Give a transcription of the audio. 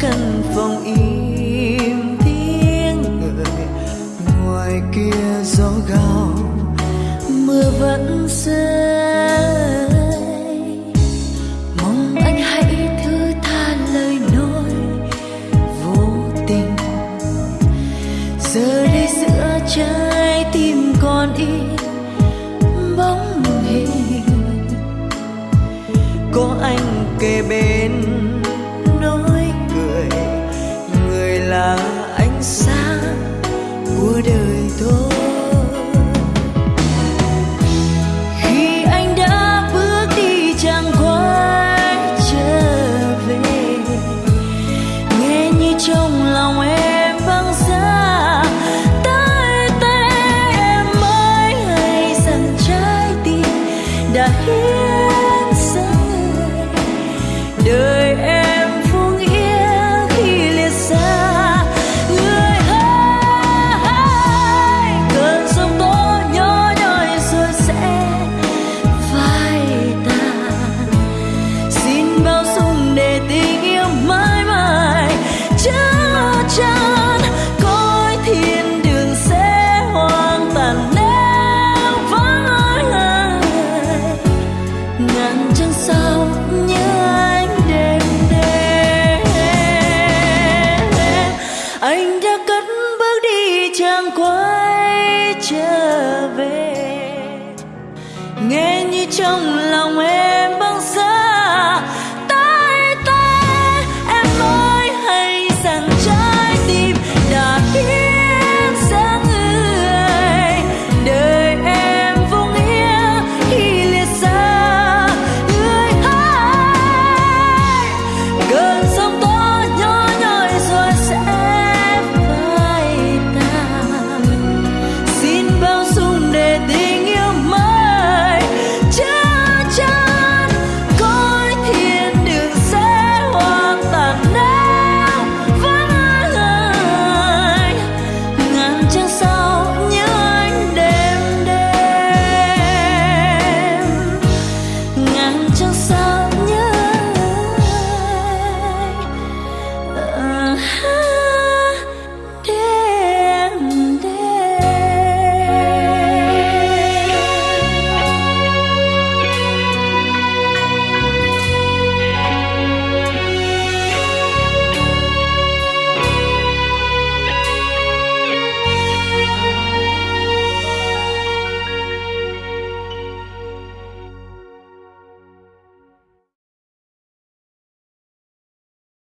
căn phòng im tiếng người, ngoài kia gió gào, mưa vẫn rơi. Mong anh hãy thứ tha lời nói vô tình. Giờ đây giữa trái tim còn in bóng hình. Có anh kề bên trong lòng em.